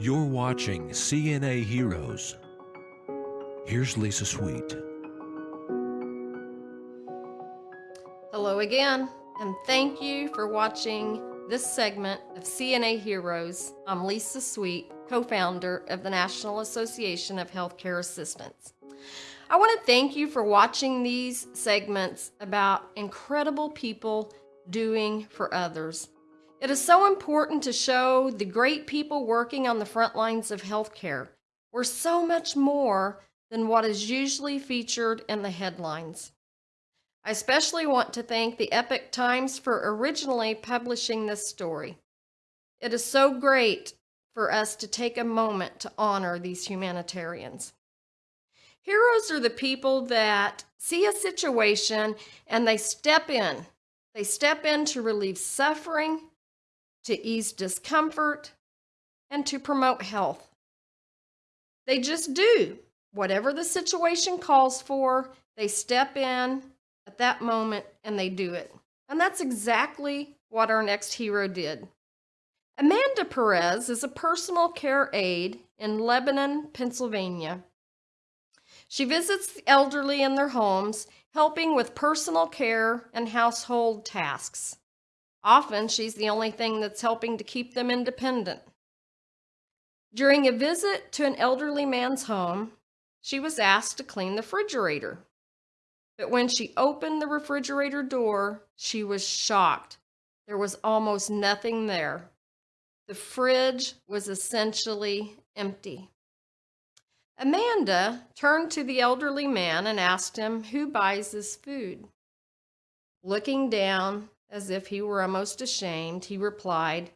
You're watching CNA Heroes. Here's Lisa Sweet. Hello again, and thank you for watching this segment of CNA Heroes. I'm Lisa Sweet, co founder of the National Association of Healthcare Assistants. I want to thank you for watching these segments about incredible people doing for others. It is so important to show the great people working on the front lines of healthcare. We're so much more than what is usually featured in the headlines. I especially want to thank the Epoch Times for originally publishing this story. It is so great for us to take a moment to honor these humanitarians. Heroes are the people that see a situation and they step in. They step in to relieve suffering, to ease discomfort, and to promote health. They just do. Whatever the situation calls for, they step in at that moment and they do it. And that's exactly what our next hero did. Amanda Perez is a personal care aide in Lebanon, Pennsylvania. She visits the elderly in their homes, helping with personal care and household tasks. Often, she's the only thing that's helping to keep them independent. During a visit to an elderly man's home, she was asked to clean the refrigerator. But when she opened the refrigerator door, she was shocked. There was almost nothing there. The fridge was essentially empty. Amanda turned to the elderly man and asked him who buys this food. Looking down as if he were almost ashamed, he replied,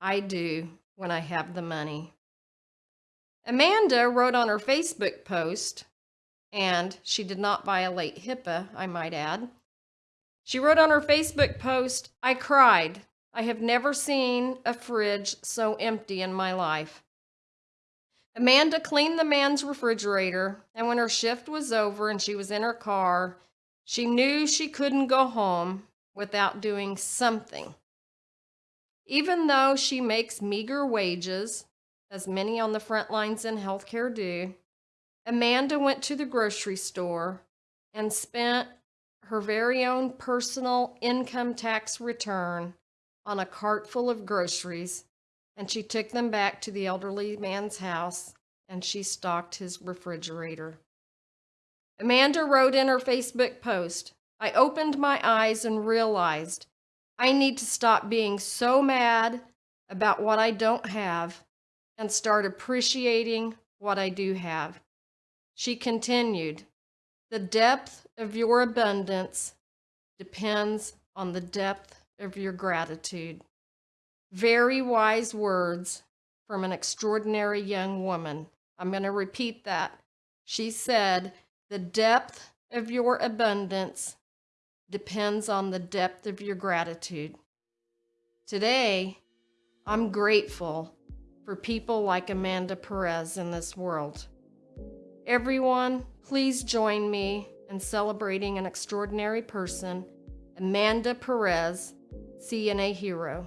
I do when I have the money. Amanda wrote on her Facebook post, and she did not violate HIPAA, I might add. She wrote on her Facebook post, I cried. I have never seen a fridge so empty in my life. Amanda cleaned the man's refrigerator, and when her shift was over and she was in her car, she knew she couldn't go home without doing something. Even though she makes meager wages, as many on the front lines in healthcare do, Amanda went to the grocery store and spent her very own personal income tax return on a cart full of groceries, and she took them back to the elderly man's house and she stocked his refrigerator. Amanda wrote in her Facebook post, I opened my eyes and realized I need to stop being so mad about what I don't have and start appreciating what I do have. She continued, The depth of your abundance depends on the depth of your gratitude. Very wise words from an extraordinary young woman. I'm going to repeat that. She said, The depth of your abundance depends on the depth of your gratitude. Today, I'm grateful for people like Amanda Perez in this world. Everyone, please join me in celebrating an extraordinary person, Amanda Perez, CNA Hero.